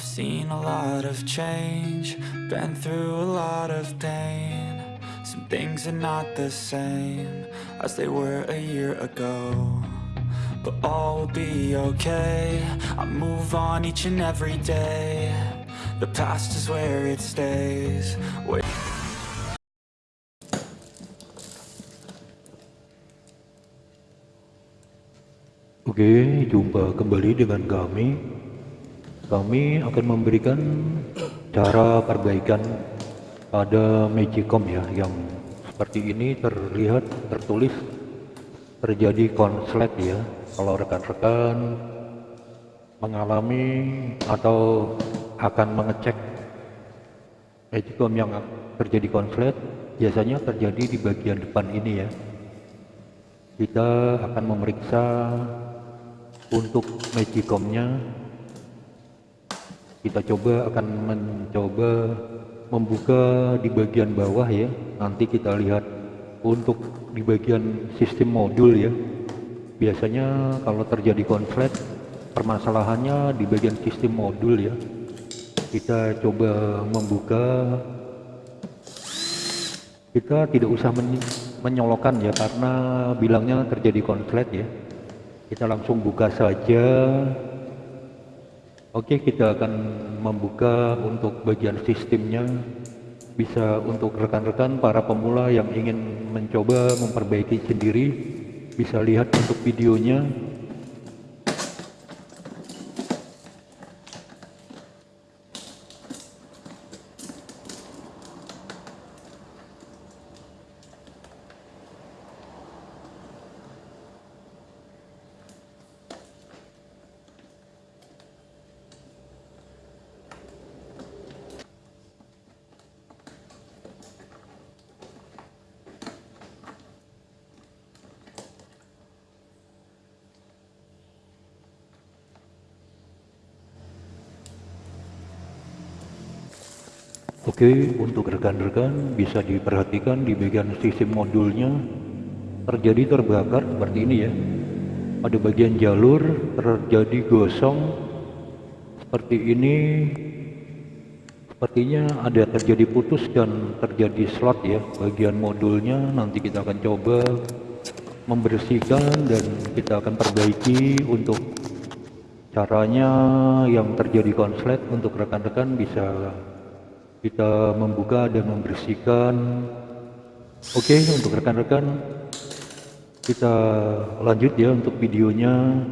Seen a lot of change, been through a lot of pain. Some things are not the same as they were a year ago. But all will be okay. I move on each and every day. The past is where it stays. Wait. Oke, jumpa kembali dengan kami. Kami akan memberikan cara perbaikan pada Magicom ya, yang seperti ini terlihat tertulis terjadi konslet ya. Kalau rekan-rekan mengalami atau akan mengecek Magicom yang terjadi konslet, biasanya terjadi di bagian depan ini ya. Kita akan memeriksa untuk magicomnya kita coba akan mencoba membuka di bagian bawah ya. Nanti kita lihat untuk di bagian sistem modul ya. Biasanya kalau terjadi konflik permasalahannya di bagian sistem modul ya. Kita coba membuka. Kita tidak usah men menyolokan ya karena bilangnya terjadi konflik ya. Kita langsung buka saja oke kita akan membuka untuk bagian sistemnya. Bisa untuk rekan-rekan para pemula yang ingin mencoba memperbaiki sendiri bisa lihat untuk videonya Oke, untuk rekan-rekan bisa diperhatikan di bagian sistem modulnya terjadi terbakar seperti ini ya. Pada bagian jalur terjadi gosong seperti ini. Sepertinya ada terjadi putus dan terjadi slot ya bagian modulnya. Nanti kita akan coba membersihkan dan kita akan perbaiki untuk caranya yang terjadi konslet untuk rekan-rekan bisa kita membuka dan membersihkan. Oke okay, untuk rekan-rekan kita lanjut ya untuk videonya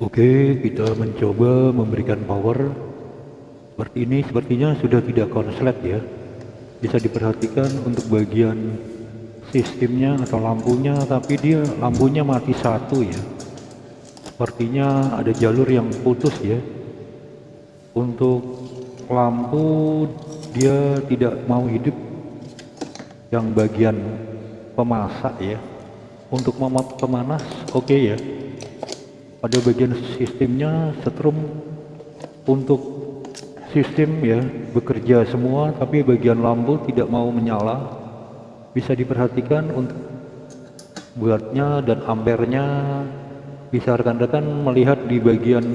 Oke, kita mencoba memberikan power seperti ini. Sepertinya sudah tidak konslet ya. Bisa diperhatikan untuk bagian sistemnya atau lampunya, tapi dia lampunya mati satu ya. Sepertinya ada jalur yang putus ya. Untuk lampu dia tidak mau hidup yang bagian pemasak ya. Untuk pemanas oke okay ya pada bagian sistemnya setrum untuk sistem ya bekerja semua tapi bagian lampu tidak mau menyala. Bisa diperhatikan untuk buatnya dan ampernya. Bisa rekan-rekan melihat di bagian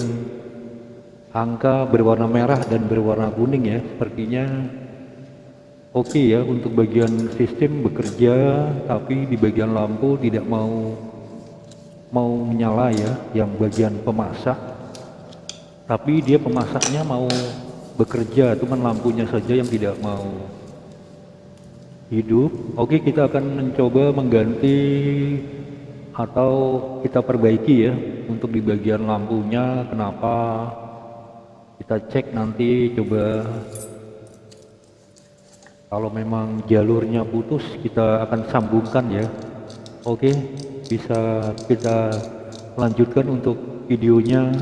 angka berwarna merah dan berwarna kuning ya sepertinya oke okay ya untuk bagian sistem bekerja tapi di bagian lampu tidak mau mau menyala ya yang bagian pemasak. Tapi dia pemasaknya mau bekerja cuman lampunya saja yang tidak mau hidup. Oke kita akan mencoba mengganti atau kita perbaiki ya untuk di bagian lampunya. Kenapa? Kita cek nanti coba. Kalau memang jalurnya putus kita akan sambungkan ya oke bisa kita lanjutkan untuk videonya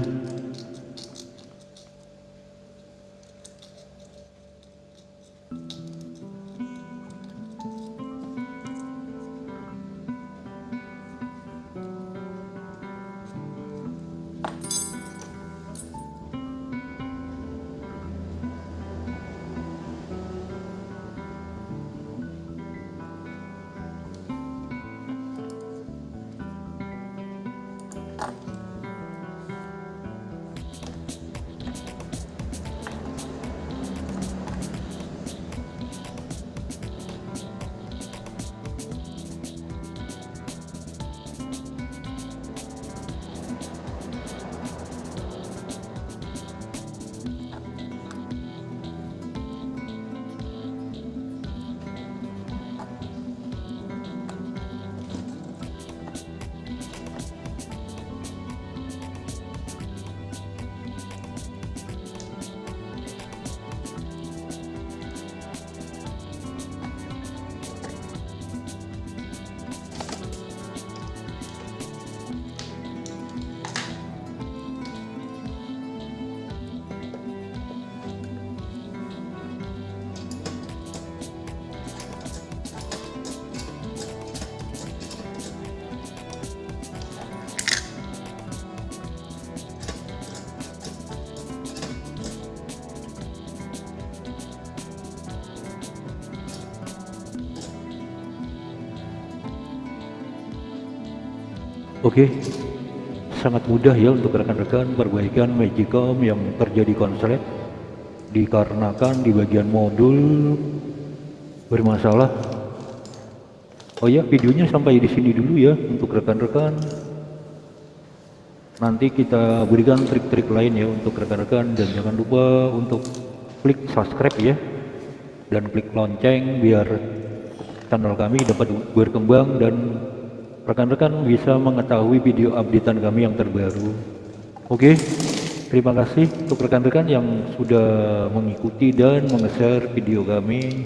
Oke, sangat mudah ya untuk rekan-rekan perbaikan Magicom yang terjadi konslet dikarenakan di bagian modul bermasalah. Oh ya, videonya sampai di sini dulu ya untuk rekan-rekan. Nanti kita berikan trik-trik lain ya untuk rekan-rekan dan jangan lupa untuk klik subscribe ya dan klik lonceng biar channel kami dapat berkembang dan rekan-rekan bisa mengetahui video updatean kami yang terbaru. Oke terima kasih untuk rekan-rekan yang sudah mengikuti dan meng-share video kami